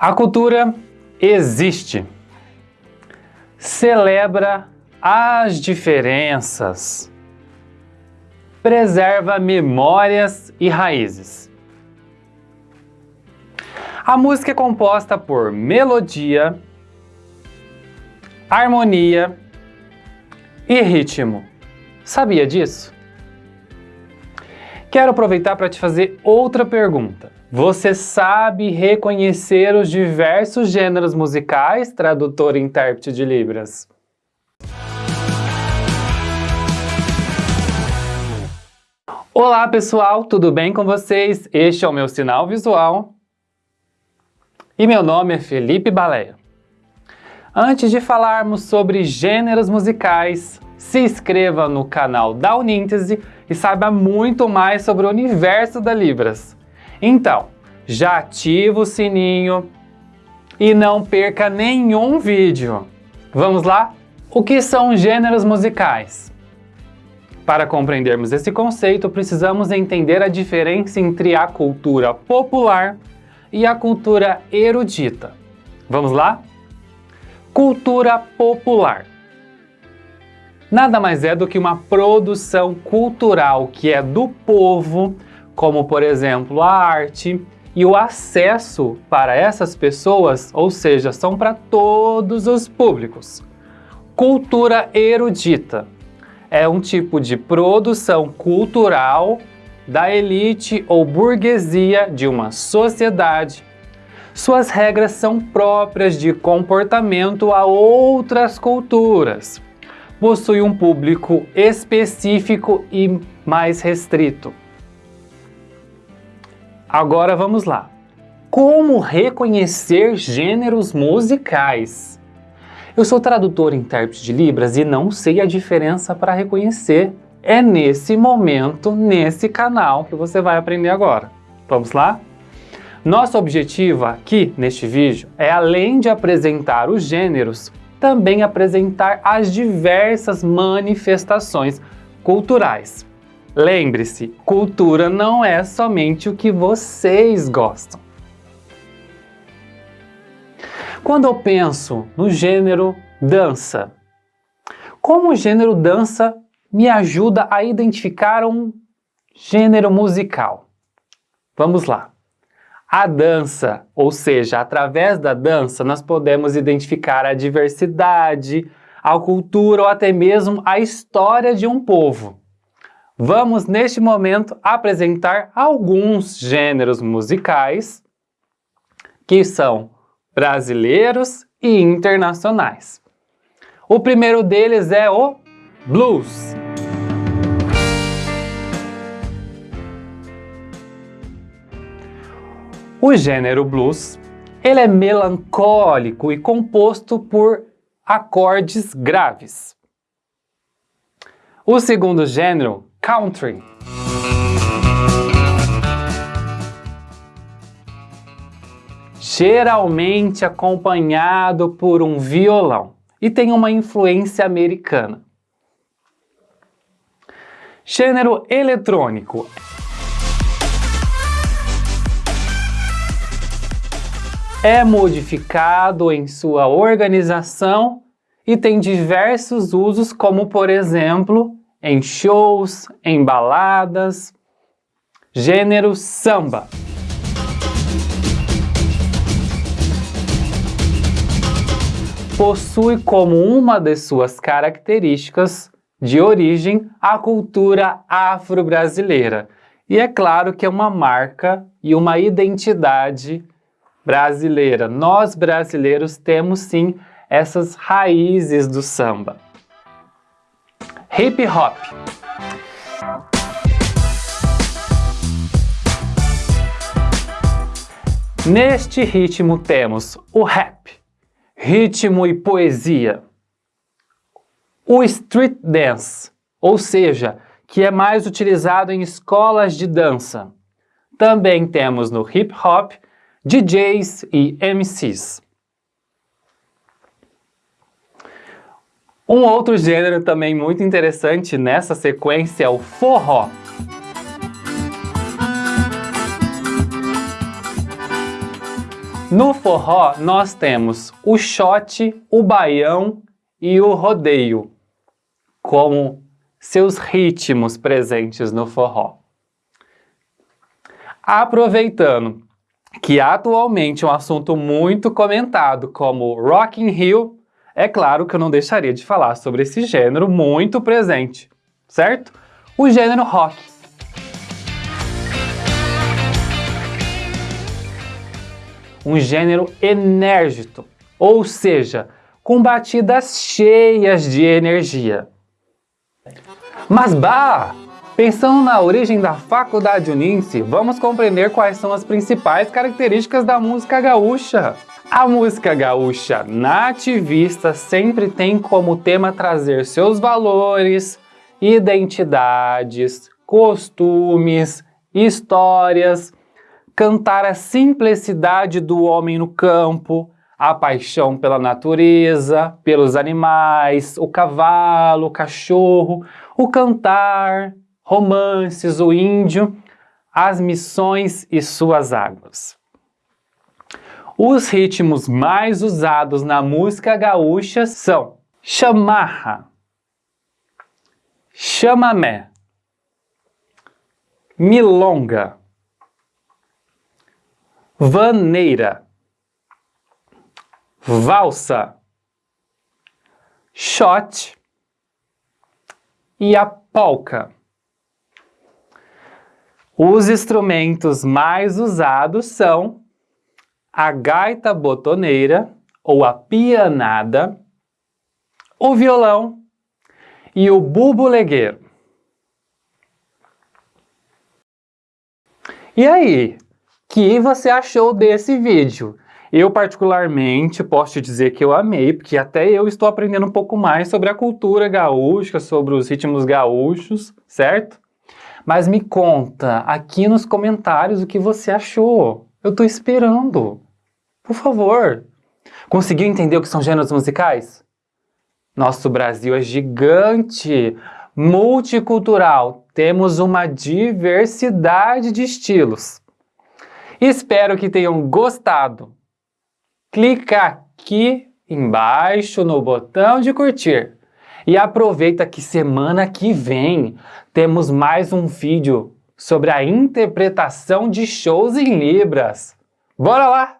A cultura existe, celebra as diferenças, preserva memórias e raízes. A música é composta por melodia, harmonia e ritmo. Sabia disso? Quero aproveitar para te fazer outra pergunta. Você sabe reconhecer os diversos gêneros musicais, tradutor e intérprete de Libras? Olá pessoal, tudo bem com vocês? Este é o meu sinal visual e meu nome é Felipe Baleia. Antes de falarmos sobre gêneros musicais, se inscreva no canal da Uníntese e saiba muito mais sobre o universo da Libras. Então, já ativa o sininho e não perca nenhum vídeo. Vamos lá? O que são gêneros musicais? Para compreendermos esse conceito, precisamos entender a diferença entre a cultura popular e a cultura erudita. Vamos lá? Cultura popular. Nada mais é do que uma produção cultural que é do povo como por exemplo a arte e o acesso para essas pessoas, ou seja, são para todos os públicos. Cultura erudita é um tipo de produção cultural da elite ou burguesia de uma sociedade. Suas regras são próprias de comportamento a outras culturas. Possui um público específico e mais restrito. Agora vamos lá. Como reconhecer gêneros musicais? Eu sou tradutor e intérprete de Libras e não sei a diferença para reconhecer. É nesse momento, nesse canal, que você vai aprender agora. Vamos lá? Nosso objetivo aqui neste vídeo é, além de apresentar os gêneros, também apresentar as diversas manifestações culturais. Lembre-se, cultura não é somente o que vocês gostam. Quando eu penso no gênero dança, como o gênero dança me ajuda a identificar um gênero musical? Vamos lá. A dança, ou seja, através da dança, nós podemos identificar a diversidade, a cultura ou até mesmo a história de um povo. Vamos, neste momento, apresentar alguns gêneros musicais que são brasileiros e internacionais. O primeiro deles é o blues. O gênero blues ele é melancólico e composto por acordes graves. O segundo gênero country. Geralmente acompanhado por um violão e tem uma influência americana. Gênero eletrônico. É modificado em sua organização e tem diversos usos como, por exemplo, em shows, em baladas. Gênero samba. Possui como uma de suas características de origem a cultura afro-brasileira. E é claro que é uma marca e uma identidade brasileira. Nós brasileiros temos sim essas raízes do samba hip hop. Neste ritmo temos o rap, ritmo e poesia. O street dance, ou seja, que é mais utilizado em escolas de dança. Também temos no hip hop DJs e MCs. Um outro gênero também muito interessante nessa sequência é o forró. No forró, nós temos o shot, o baião e o rodeio como seus ritmos presentes no forró. Aproveitando que atualmente é um assunto muito comentado como Rock in Rio, é claro que eu não deixaria de falar sobre esse gênero muito presente, certo? O gênero rock. Um gênero enérgico, ou seja, com batidas cheias de energia. Mas bah! Pensando na origem da Faculdade Uninse, vamos compreender quais são as principais características da música gaúcha. A música gaúcha nativista sempre tem como tema trazer seus valores, identidades, costumes, histórias, cantar a simplicidade do homem no campo, a paixão pela natureza, pelos animais, o cavalo, o cachorro, o cantar, romances, o índio, as missões e suas águas. Os ritmos mais usados na música gaúcha são chamarra, chamamé, milonga, vaneira, valsa, shot e a polca. Os instrumentos mais usados são a gaita botoneira ou a pianada, o violão e o bubulegueiro. E aí, que você achou desse vídeo? Eu particularmente posso te dizer que eu amei, porque até eu estou aprendendo um pouco mais sobre a cultura gaúcha, sobre os ritmos gaúchos, certo? Mas me conta aqui nos comentários o que você achou. Eu tô esperando. Por favor. Conseguiu entender o que são gêneros musicais? Nosso Brasil é gigante, multicultural. Temos uma diversidade de estilos. Espero que tenham gostado. Clica aqui embaixo no botão de curtir. E aproveita que semana que vem temos mais um vídeo sobre a interpretação de shows em Libras. Bora lá!